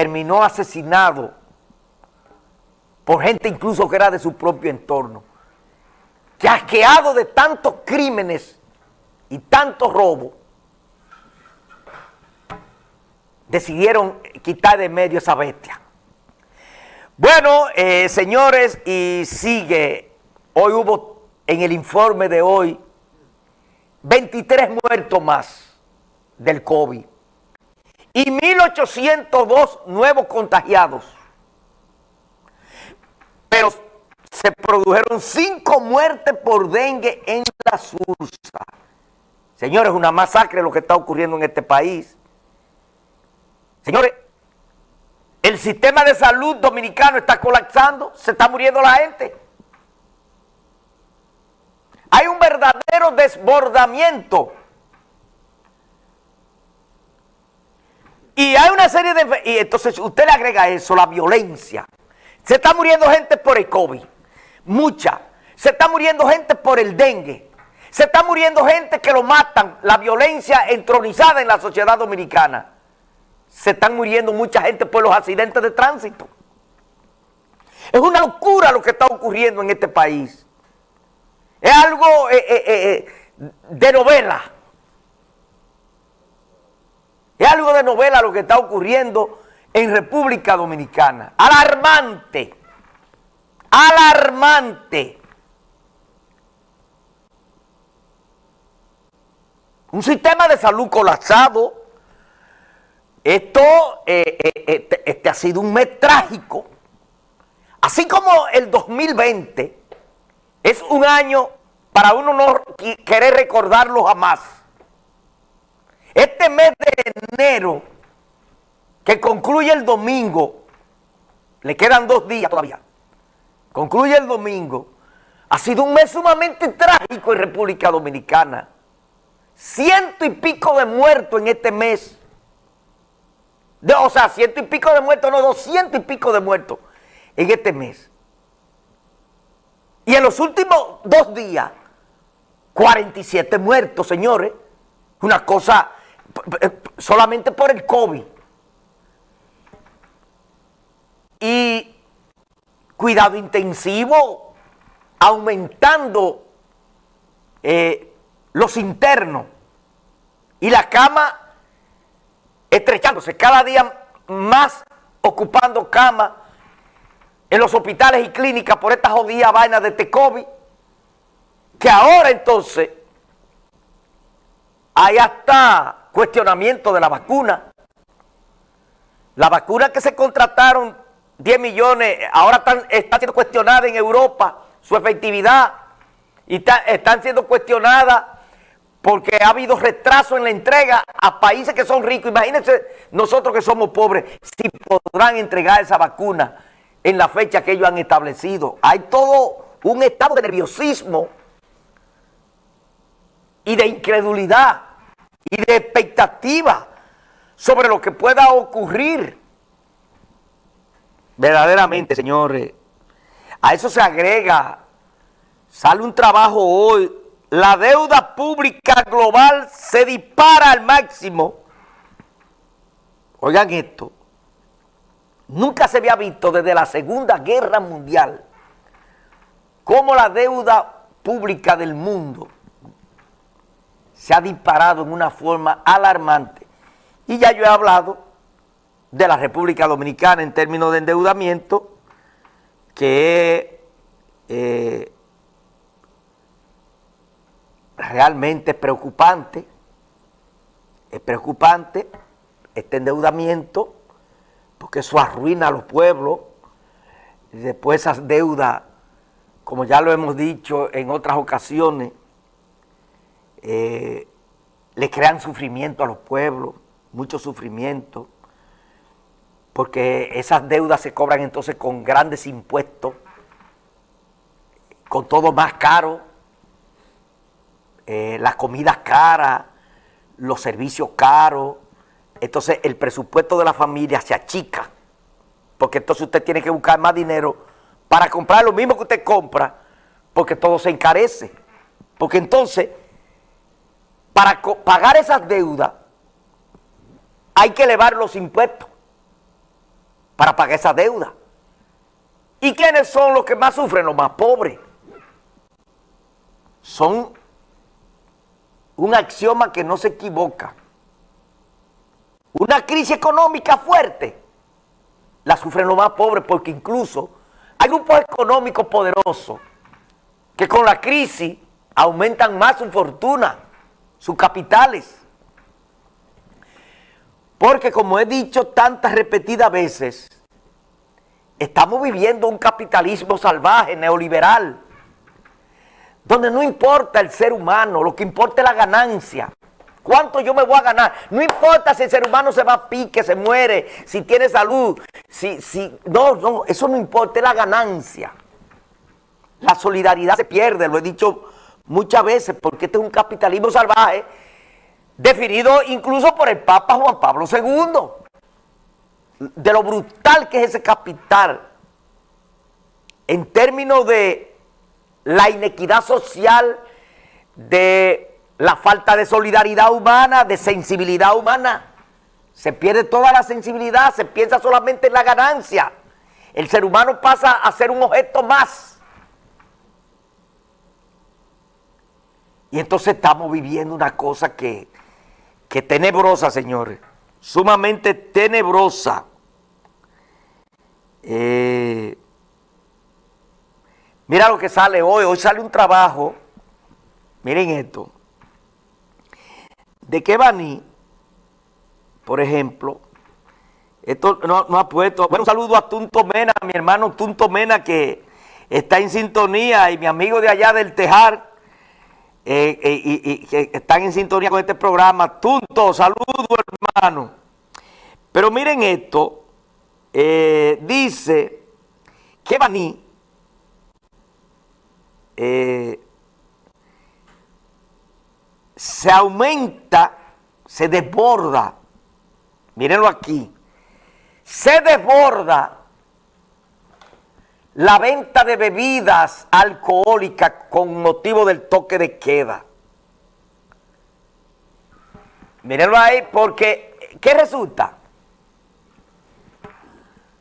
terminó asesinado por gente incluso que era de su propio entorno, que asqueado de tantos crímenes y tantos robos, decidieron quitar de medio esa bestia. Bueno, eh, señores, y sigue, hoy hubo en el informe de hoy 23 muertos más del COVID y 1.802 nuevos contagiados. Pero se produjeron cinco muertes por dengue en la Sursa. Señores, una masacre lo que está ocurriendo en este país. Señores, el sistema de salud dominicano está colapsando, se está muriendo la gente. Hay un verdadero desbordamiento. Y hay una serie de... Y entonces usted le agrega eso, la violencia. Se está muriendo gente por el COVID, mucha. Se está muriendo gente por el dengue. Se está muriendo gente que lo matan, la violencia entronizada en la sociedad dominicana. Se están muriendo mucha gente por los accidentes de tránsito. Es una locura lo que está ocurriendo en este país. Es algo eh, eh, eh, de novela. Es algo de novela lo que está ocurriendo en República Dominicana. Alarmante. Alarmante. Un sistema de salud colapsado. Esto este, este ha sido un mes trágico. Así como el 2020 es un año para uno no querer recordarlo jamás. Este mes de enero, que concluye el domingo, le quedan dos días todavía, concluye el domingo, ha sido un mes sumamente trágico en República Dominicana. Ciento y pico de muertos en este mes. o sea, ciento y pico de muertos, no, doscientos y pico de muertos en este mes. Y en los últimos dos días, 47 muertos, señores. Una cosa solamente por el COVID. Y cuidado intensivo, aumentando eh, los internos y la cama estrechándose, cada día más ocupando cama en los hospitales y clínicas por esta jodida vaina de este COVID, que ahora entonces hay hasta cuestionamiento de la vacuna. La vacuna que se contrataron 10 millones, ahora está siendo cuestionada en Europa, su efectividad, y están siendo cuestionadas porque ha habido retraso en la entrega a países que son ricos. Imagínense nosotros que somos pobres, si podrán entregar esa vacuna en la fecha que ellos han establecido. Hay todo un estado de nerviosismo y de incredulidad y de expectativa sobre lo que pueda ocurrir. Verdaderamente, señores, a eso se agrega, sale un trabajo hoy, la deuda pública global se dispara al máximo. Oigan esto, Nunca se había visto desde la Segunda Guerra Mundial cómo la deuda pública del mundo se ha disparado en una forma alarmante. Y ya yo he hablado de la República Dominicana en términos de endeudamiento, que es eh, realmente preocupante, es preocupante este endeudamiento, porque eso arruina a los pueblos. Y después esas deudas, como ya lo hemos dicho en otras ocasiones, eh, le crean sufrimiento a los pueblos, mucho sufrimiento, porque esas deudas se cobran entonces con grandes impuestos, con todo más caro, eh, las comidas caras, los servicios caros, entonces el presupuesto de la familia se achica, porque entonces usted tiene que buscar más dinero para comprar lo mismo que usted compra, porque todo se encarece. Porque entonces, para pagar esas deudas, hay que elevar los impuestos. para pagar esa deuda. ¿Y quiénes son los que más sufren? Los más pobres. Son un axioma que no se equivoca. Una crisis económica fuerte la sufren los más pobres porque incluso hay grupos económicos poderosos que con la crisis aumentan más su fortuna, sus capitales. Porque como he dicho tantas repetidas veces, estamos viviendo un capitalismo salvaje, neoliberal, donde no importa el ser humano, lo que importa es la ganancia. ¿Cuánto yo me voy a ganar? No importa si el ser humano se va a pique, se muere, si tiene salud, si, si, no, no, eso no importa, es la ganancia. La solidaridad se pierde, lo he dicho muchas veces, porque este es un capitalismo salvaje, definido incluso por el Papa Juan Pablo II. De lo brutal que es ese capital, en términos de la inequidad social, de la falta de solidaridad humana, de sensibilidad humana. Se pierde toda la sensibilidad, se piensa solamente en la ganancia. El ser humano pasa a ser un objeto más. Y entonces estamos viviendo una cosa que, que tenebrosa, señores. Sumamente tenebrosa. Eh, mira lo que sale hoy. Hoy sale un trabajo. Miren esto de Kebani, por ejemplo, esto no, ha puesto, bueno, un saludo a Tunto Mena, mi hermano Tunto Mena que está en sintonía y mi amigo de allá del Tejar, eh, eh, y, están en sintonía con este programa. Tunto, saludo hermano. Pero miren esto, eh, dice que eh, se aumenta, se desborda, mírenlo aquí, se desborda la venta de bebidas alcohólicas con motivo del toque de queda. Mírenlo ahí porque, ¿qué resulta?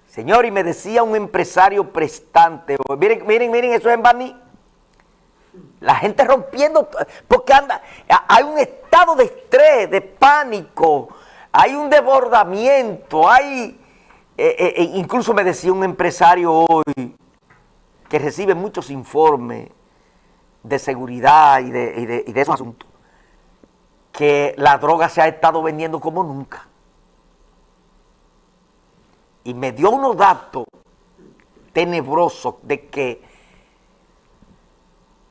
Señor, y me decía un empresario prestante, miren, miren, miren, eso es en Baní, la gente rompiendo, porque anda, hay un estado de estrés, de pánico, hay un desbordamiento, hay, eh, eh, eh, incluso me decía un empresario hoy que recibe muchos informes de seguridad y de, esos asuntos, que la droga se ha estado vendiendo como nunca. Y me dio unos datos tenebrosos de que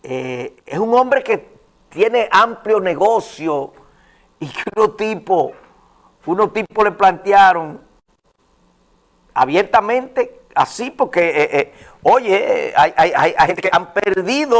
eh, es un hombre que tiene amplio negocio y que unos tipos, unos tipos le plantearon abiertamente así porque, eh, eh, oye, hay, hay, hay, gente que han perdido